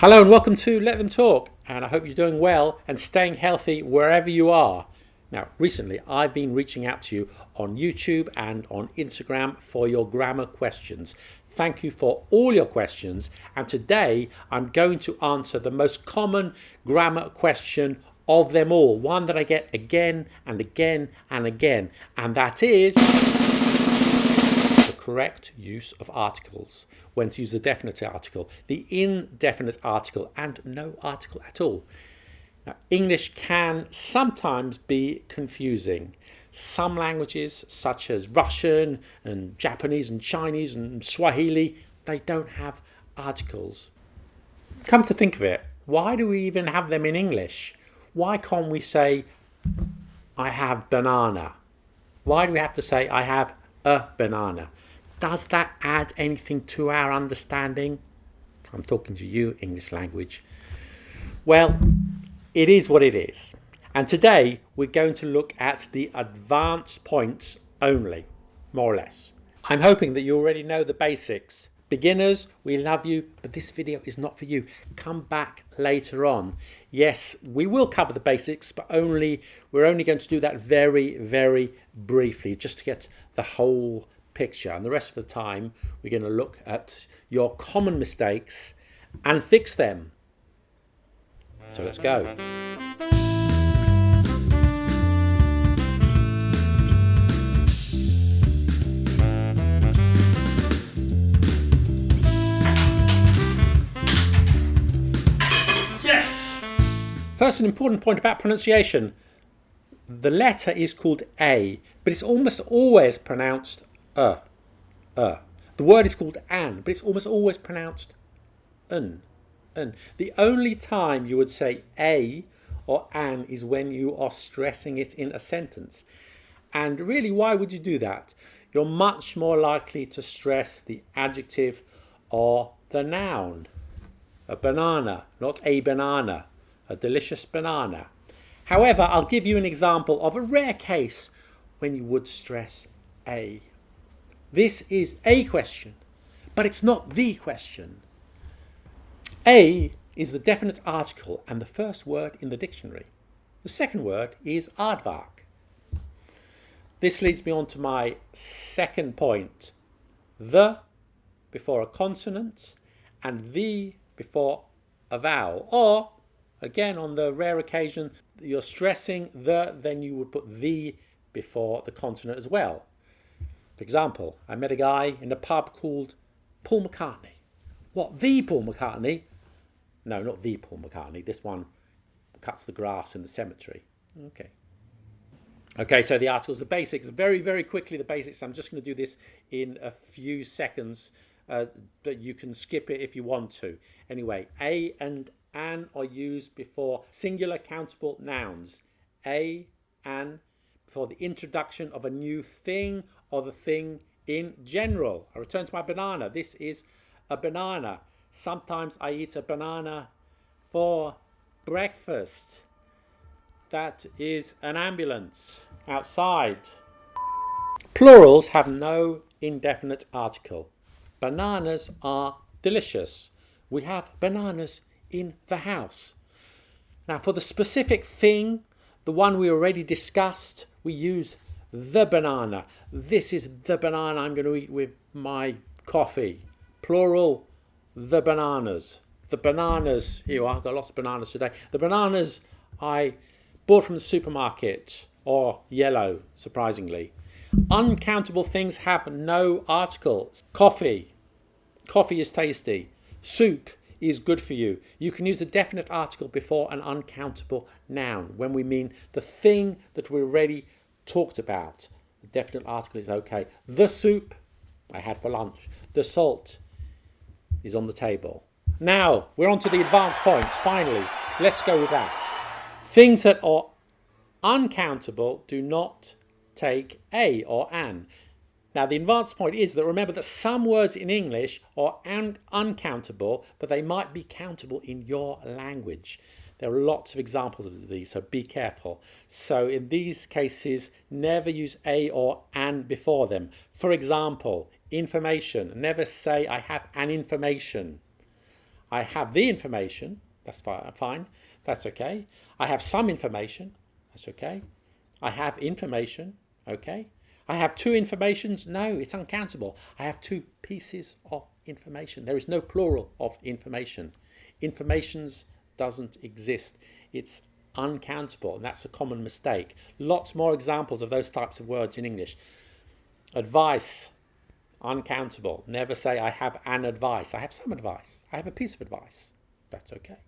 Hello and welcome to Let Them Talk, and I hope you're doing well and staying healthy wherever you are. Now, recently I've been reaching out to you on YouTube and on Instagram for your grammar questions. Thank you for all your questions, and today I'm going to answer the most common grammar question of them all, one that I get again and again and again, and that is correct use of articles, when to use the definite article, the indefinite article, and no article at all. Now, English can sometimes be confusing. Some languages, such as Russian and Japanese and Chinese and Swahili, they don't have articles. Come to think of it, why do we even have them in English? Why can't we say, I have banana? Why do we have to say, I have a banana? Does that add anything to our understanding? I'm talking to you, English language. Well, it is what it is. And today we're going to look at the advanced points only, more or less. I'm hoping that you already know the basics. Beginners, we love you, but this video is not for you. Come back later on. Yes, we will cover the basics, but only we're only going to do that very, very briefly, just to get the whole picture and the rest of the time we're going to look at your common mistakes and fix them. So let's go. Yes! First, an important point about pronunciation. The letter is called A, but it's almost always pronounced uh, uh. The word is called an, but it's almost always pronounced un, un. The only time you would say a or an is when you are stressing it in a sentence. And really, why would you do that? You're much more likely to stress the adjective or the noun. A banana, not a banana. A delicious banana. However, I'll give you an example of a rare case when you would stress a. This is a question, but it's not the question. A is the definite article and the first word in the dictionary. The second word is aardvark. This leads me on to my second point. The before a consonant and the before a vowel. Or, again, on the rare occasion you're stressing the, then you would put the before the consonant as well. For example, I met a guy in a pub called Paul McCartney. What, the Paul McCartney? No, not the Paul McCartney. This one cuts the grass in the cemetery. Okay. Okay, so the articles, the basics, very, very quickly the basics. I'm just going to do this in a few seconds, uh, but you can skip it if you want to. Anyway, a and an are used before singular countable nouns. A, an, for the introduction of a new thing or the thing in general. I return to my banana. This is a banana. Sometimes I eat a banana for breakfast. That is an ambulance outside. Plurals have no indefinite article. Bananas are delicious. We have bananas in the house. Now for the specific thing, the one we already discussed, we use the banana. This is the banana I'm going to eat with my coffee. Plural, the bananas. The bananas, here I've got lots of bananas today. The bananas I bought from the supermarket, or yellow, surprisingly. Uncountable things have no articles. Coffee. Coffee is tasty. Soup is good for you. You can use a definite article before an uncountable noun when we mean the thing that we're ready talked about. The definite article is okay. The soup I had for lunch. The salt is on the table. Now, we're on to the advanced points. Finally, let's go with that. Things that are uncountable do not take a or an. Now, the advanced point is that remember that some words in English are un uncountable, but they might be countable in your language. There are lots of examples of these, so be careful. So in these cases, never use a or an before them. For example, information. Never say I have an information. I have the information. That's fine. That's okay. I have some information. That's okay. I have information. Okay. I have two informations. No, it's uncountable. I have two pieces of information. There is no plural of information. Informations doesn't exist. It's uncountable, and that's a common mistake. Lots more examples of those types of words in English. Advice, uncountable. Never say, I have an advice. I have some advice. I have a piece of advice. That's okay.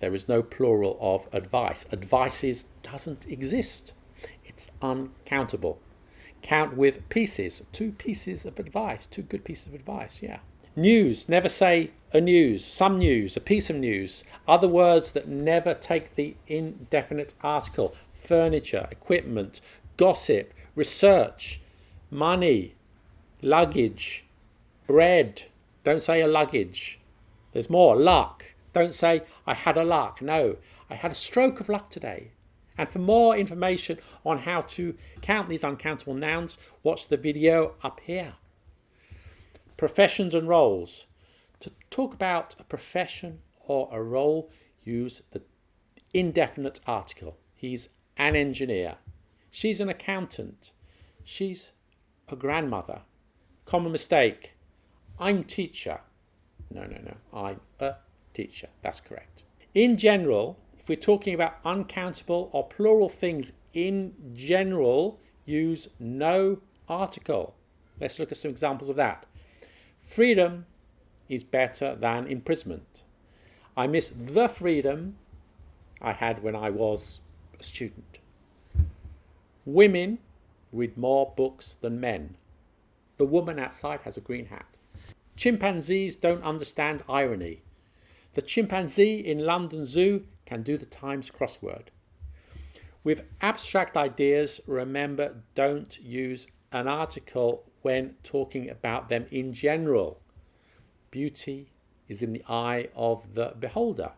There is no plural of advice. Advices doesn't exist. It's uncountable. Count with pieces. Two pieces of advice. Two good pieces of advice. Yeah. News. Never say a news. Some news. A piece of news. Other words that never take the indefinite article. Furniture. Equipment. Gossip. Research. Money luggage, bread. Don't say a luggage. There's more. Luck. Don't say, I had a luck. No, I had a stroke of luck today. And for more information on how to count these uncountable nouns, watch the video up here. Professions and roles. To talk about a profession or a role, use the indefinite article. He's an engineer. She's an accountant. She's a grandmother. Common mistake. I'm teacher. No, no, no. I'm a teacher. That's correct. In general, if we're talking about uncountable or plural things in general, use no article. Let's look at some examples of that. Freedom is better than imprisonment. I miss the freedom I had when I was a student. Women read more books than men. The woman outside has a green hat. Chimpanzees don't understand irony. The chimpanzee in London Zoo can do the Times crossword. With abstract ideas, remember don't use an article when talking about them in general. Beauty is in the eye of the beholder.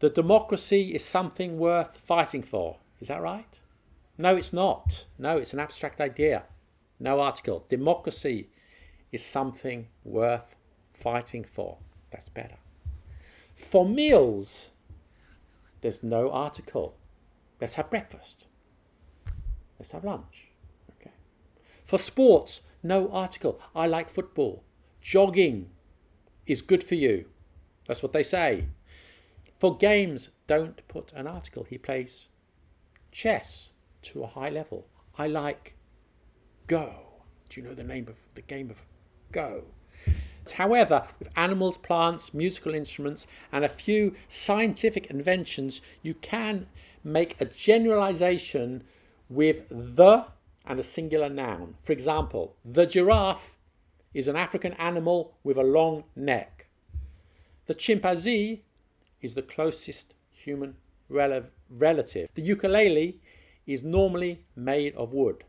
The democracy is something worth fighting for. Is that right? No, it's not. No, it's an abstract idea. No article. Democracy is something worth fighting for. That's better. For meals, there's no article. Let's have breakfast. Let's have lunch. Okay. For sports, no article. I like football. Jogging is good for you. That's what they say. For games, don't put an article. He plays chess to a high level. I like Go. Do you know the name of the game of Go? However, with animals, plants, musical instruments, and a few scientific inventions, you can make a generalization with the and a singular noun. For example, the giraffe is an African animal with a long neck. The chimpanzee is the closest human rel relative. The ukulele is normally made of wood.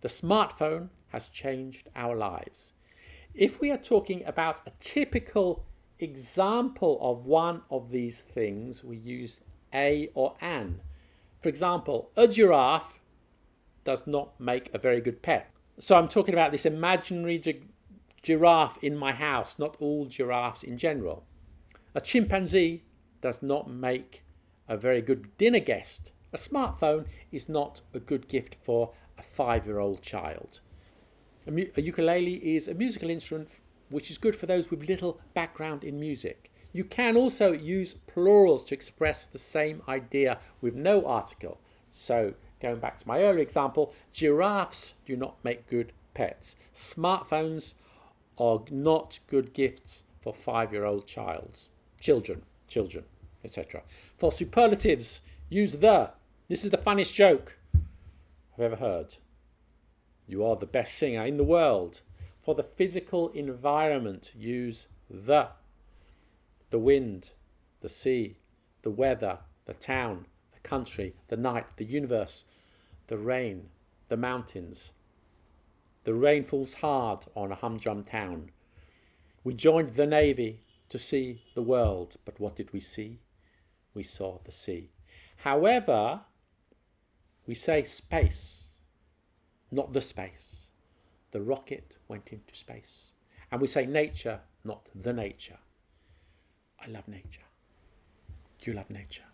The smartphone has changed our lives. If we are talking about a typical example of one of these things, we use a or an. For example, a giraffe does not make a very good pet. So I'm talking about this imaginary gi giraffe in my house, not all giraffes in general. A chimpanzee does not make a very good dinner guest. A smartphone is not a good gift for a five-year-old child. A, a ukulele is a musical instrument which is good for those with little background in music. You can also use plurals to express the same idea with no article. So going back to my earlier example, giraffes do not make good pets. Smartphones are not good gifts for five-year-old childs, children, children, etc. For superlatives, use the. This is the funniest joke. I've ever heard. You are the best singer in the world. For the physical environment, use the. The wind, the sea, the weather, the town, the country, the night, the universe, the rain, the mountains. The rain falls hard on a humdrum town. We joined the navy to see the world, but what did we see? We saw the sea. However, we say space, not the space. The rocket went into space. And we say nature, not the nature. I love nature. You love nature.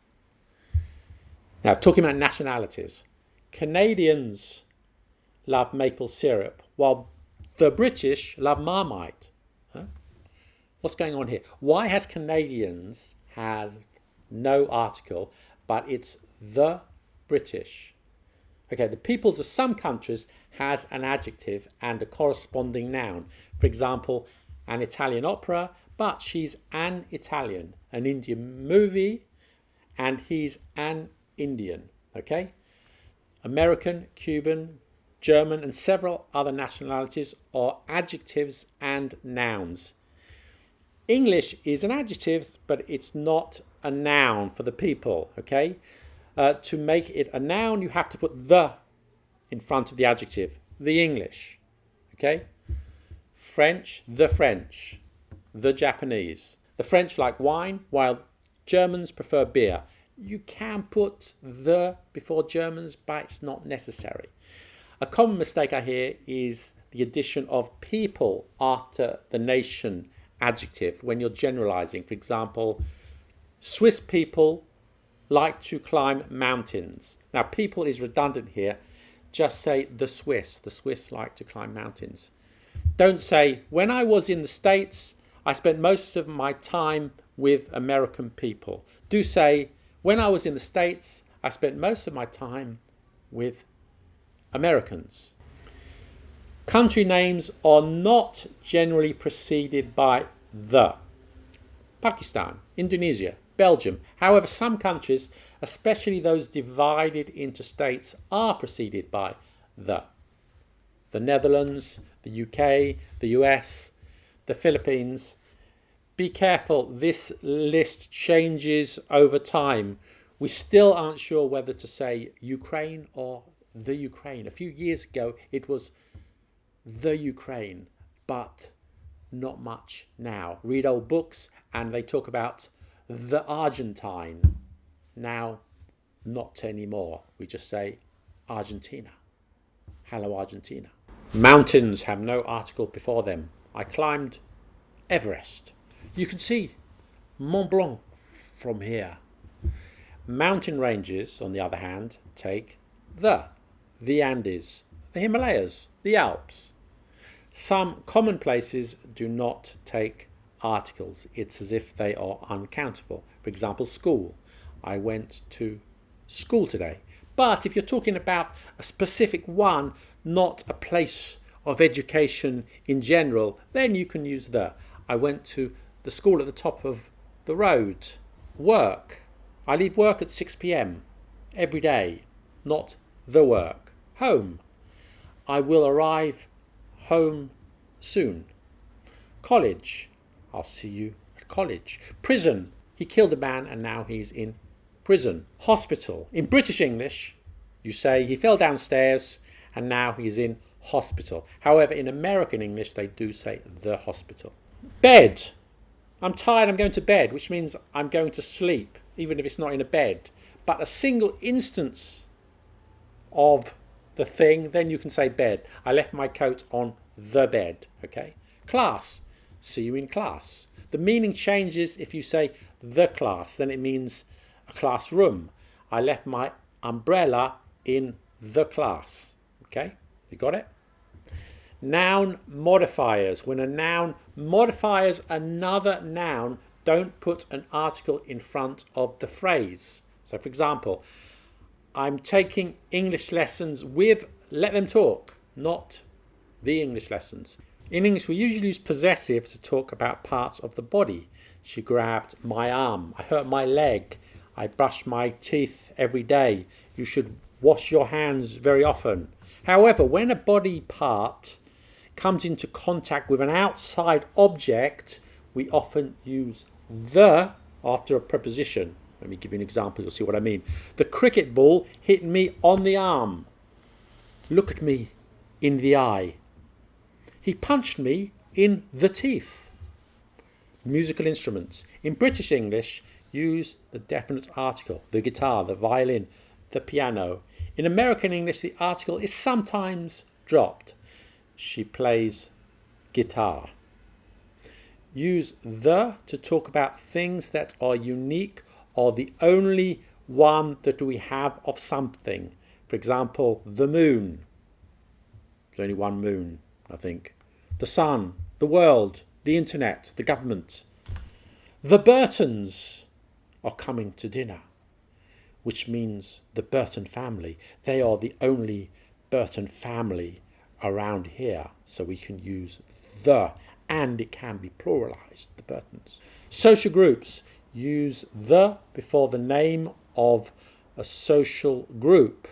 Now, talking about nationalities, Canadians love maple syrup, while the British love Marmite. What's going on here? Why has Canadians has no article, but it's the British? Okay, the peoples of some countries has an adjective and a corresponding noun. For example, an Italian opera, but she's an Italian. An Indian movie, and he's an Indian. Okay? American, Cuban, German, and several other nationalities are adjectives and nouns. English is an adjective, but it's not a noun for the people. Okay? Uh, to make it a noun, you have to put the in front of the adjective. The English. Okay? French, the French. The Japanese. The French like wine, while Germans prefer beer. You can put the before Germans, but it's not necessary. A common mistake I hear is the addition of people after the nation adjective when you're generalizing. For example, Swiss people like to climb mountains. Now, people is redundant here. Just say the Swiss. The Swiss like to climb mountains. Don't say, when I was in the States, I spent most of my time with American people. Do say, when I was in the States, I spent most of my time with Americans. Country names are not generally preceded by the. Pakistan, Indonesia, Belgium. However, some countries, especially those divided into states, are preceded by the. The Netherlands, the UK, the US, the Philippines. Be careful, this list changes over time. We still aren't sure whether to say Ukraine or the Ukraine. A few years ago, it was the Ukraine, but not much now. Read old books and they talk about the Argentine. Now, not anymore. We just say Argentina. Hello, Argentina. Mountains have no article before them. I climbed Everest. You can see Mont Blanc from here. Mountain ranges, on the other hand, take the, the Andes, the Himalayas, the Alps. Some common places do not take articles. It's as if they are uncountable. For example, school. I went to school today. But if you're talking about a specific one, not a place of education in general, then you can use the. I went to the school at the top of the road. Work. I leave work at 6 pm every day, not the work. Home. I will arrive home soon. College. I'll see you at college. Prison. He killed a man and now he's in prison. Hospital. In British English, you say he fell downstairs and now he's in hospital. However, in American English, they do say the hospital. Bed. I'm tired, I'm going to bed, which means I'm going to sleep, even if it's not in a bed. But a single instance of the thing, then you can say bed. I left my coat on the bed, okay? Class. See you in class. The meaning changes if you say the class, then it means a classroom. I left my umbrella in the class, okay? You got it? Noun modifiers. When a noun modifies another noun, don't put an article in front of the phrase. So, for example, I'm taking English lessons with let them talk, not the English lessons. In English, we usually use possessive to talk about parts of the body. She grabbed my arm. I hurt my leg. I brush my teeth every day. You should wash your hands very often. However, when a body part comes into contact with an outside object, we often use the after a preposition. Let me give you an example, you'll see what I mean. The cricket ball hit me on the arm. Look at me in the eye. He punched me in the teeth. Musical instruments. In British English, use the definite article, the guitar, the violin, the piano. In American English, the article is sometimes dropped. She plays guitar. use the to talk about things that are unique or the only one that we have of something. For example, the moon. There's only one moon, I think. The sun, the world, the internet, the government. The Burtons are coming to dinner, which means the Burton family. They are the only Burton family around here, so we can use the and it can be pluralized, the Burtons. Social groups use the before the name of a social group.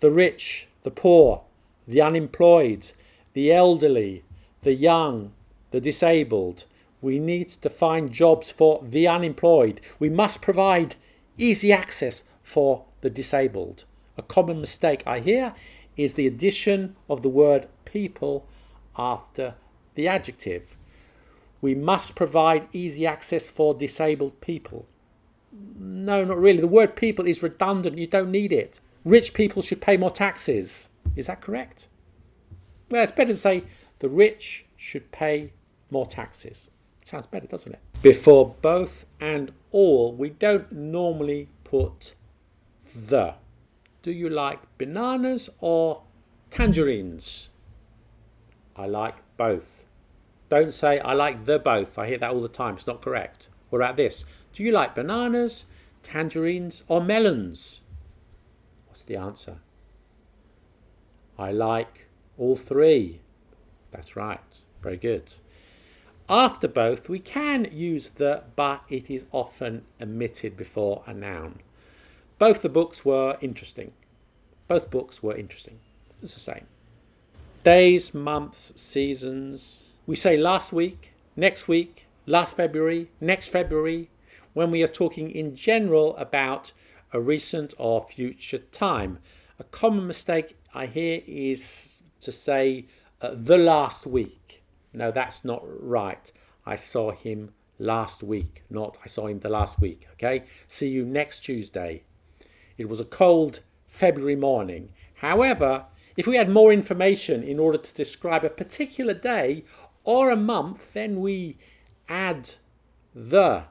The rich, the poor, the unemployed, the elderly, the young, the disabled. We need to find jobs for the unemployed. We must provide easy access for the disabled. A common mistake I hear is the addition of the word people after the adjective. We must provide easy access for disabled people. No, not really. The word people is redundant. You don't need it. Rich people should pay more taxes. Is that correct? Well, it's better to say the rich should pay more taxes. Sounds better, doesn't it? Before both and all, we don't normally put the. Do you like bananas or tangerines? I like both. Don't say, I like the both. I hear that all the time. It's not correct. What about this? Do you like bananas, tangerines, or melons? What's the answer? I like all three. That's right. Very good. After both, we can use the, but it is often omitted before a noun. Both the books were interesting. Both books were interesting. It's the same. Days, months, seasons. We say last week, next week, last February, next February, when we are talking in general about a recent or future time. A common mistake I hear is to say uh, the last week. No, that's not right. I saw him last week, not I saw him the last week. Okay, see you next Tuesday. It was a cold February morning. However, if we had more information in order to describe a particular day or a month, then we add the.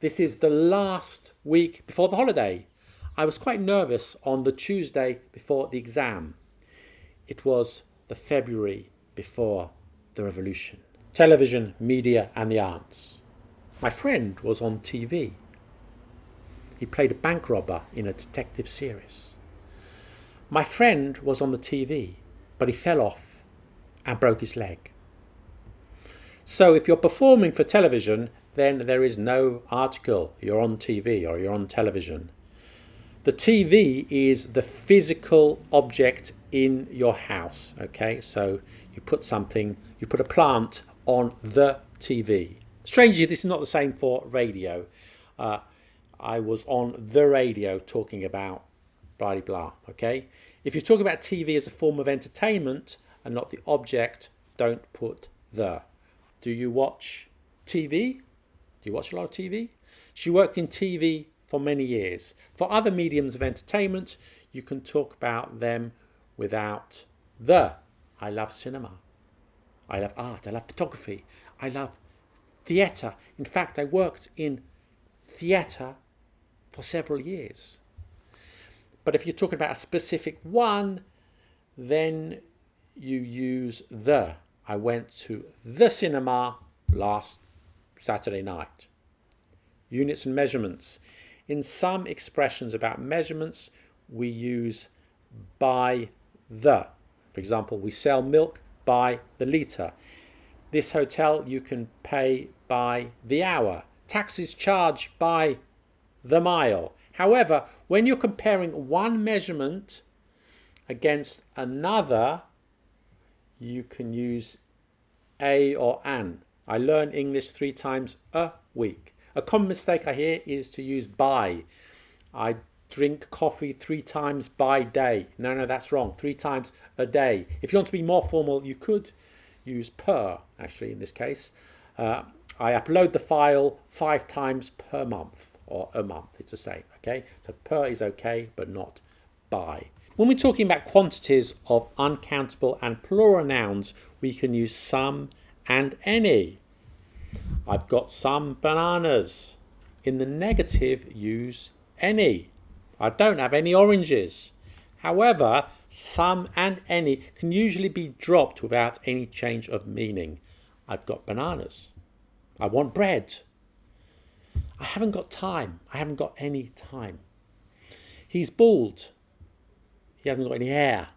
This is the last week before the holiday. I was quite nervous on the Tuesday before the exam. It was the February before the revolution. Television, media, and the arts. My friend was on TV. He played a bank robber in a detective series. My friend was on the TV, but he fell off and broke his leg. So if you're performing for television, then there is no article. You're on TV or you're on television. The TV is the physical object in your house. Okay, so you put something, you put a plant on the TV. Strangely, this is not the same for radio. Uh, I was on the radio talking about blah blah. Okay, if you're talking about TV as a form of entertainment and not the object, don't put the. Do you watch TV? Do you watch a lot of TV? She worked in TV for many years. For other mediums of entertainment, you can talk about them without the. I love cinema. I love art. I love photography. I love theatre. In fact, I worked in theatre for several years. But if you're talking about a specific one, then you use the. I went to the cinema last Saturday night. Units and measurements. In some expressions about measurements, we use by the. For example, we sell milk by the litre. This hotel you can pay by the hour. Taxes charged by the mile. However, when you're comparing one measurement against another, you can use a or an. I learn English three times a week. A common mistake I hear is to use by. I drink coffee three times by day. No, no, that's wrong. Three times a day. If you want to be more formal, you could use per, actually, in this case. Uh, I upload the file five times per month or a month. It's the same, okay? So per is okay, but not by. When we're talking about quantities of uncountable and plural nouns, we can use some and any. I've got some bananas. In the negative, use any. I don't have any oranges. However, some and any can usually be dropped without any change of meaning. I've got bananas. I want bread. I haven't got time. I haven't got any time. He's bald. He hasn't got any hair.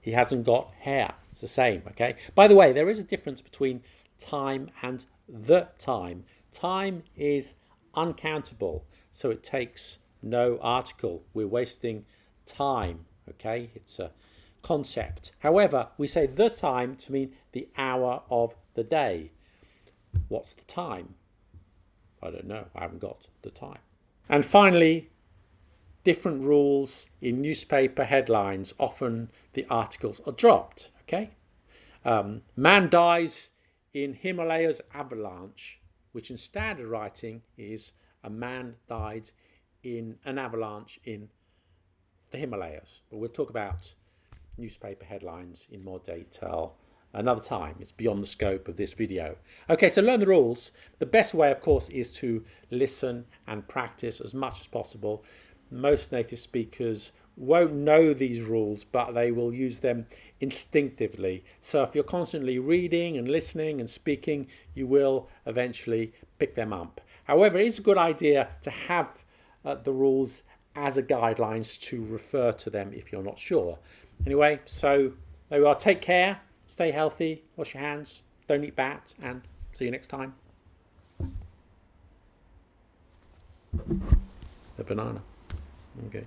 He hasn't got hair. It's the same, okay? By the way, there is a difference between time and the time. Time is uncountable, so it takes no article. We're wasting time, okay? It's a concept. However, we say the time to mean the hour of the day. What's the time? I don't know. I haven't got the time. And finally, different rules in newspaper headlines. Often the articles are dropped, okay? Um, man dies in Himalayas avalanche, which in standard writing is a man died in an avalanche in the Himalayas. But we'll talk about newspaper headlines in more detail another time. It's beyond the scope of this video. Okay, so learn the rules. The best way, of course, is to listen and practice as much as possible. Most native speakers won't know these rules, but they will use them instinctively. So if you're constantly reading and listening and speaking, you will eventually pick them up. However, it's a good idea to have uh, the rules as a guidelines to refer to them if you're not sure. Anyway, so there we are. Take care, stay healthy, wash your hands, don't eat bats, and see you next time. The banana. Okay.